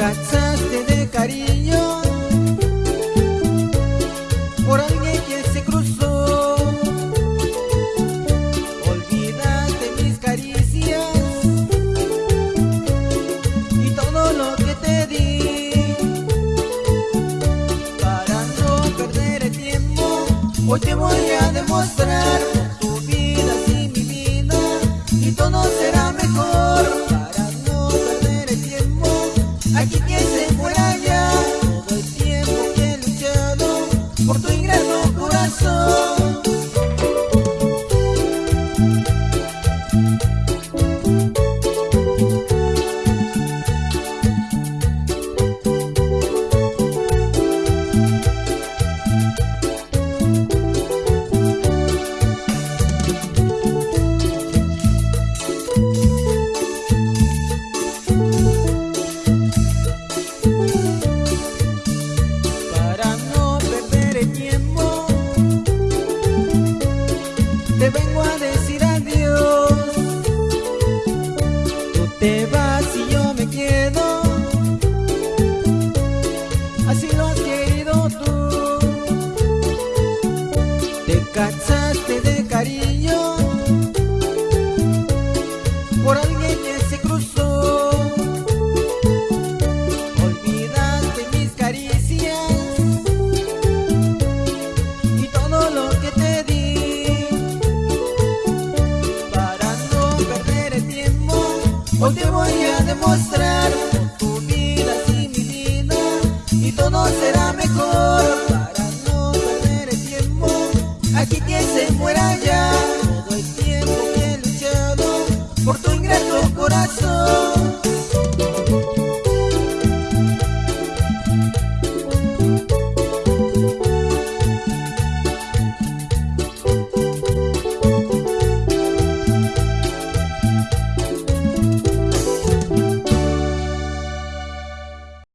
cansaste de cariño por alguien que se cruzó. Olvídate mis caricias y todo lo que te di. Para no perder el tiempo, hoy te voy a demostrar por tu ingrato corazón. vengo a decir adiós. Tú te vas y yo me quedo. Así lo has querido tú. Te cansas Hoy te voy a demostrar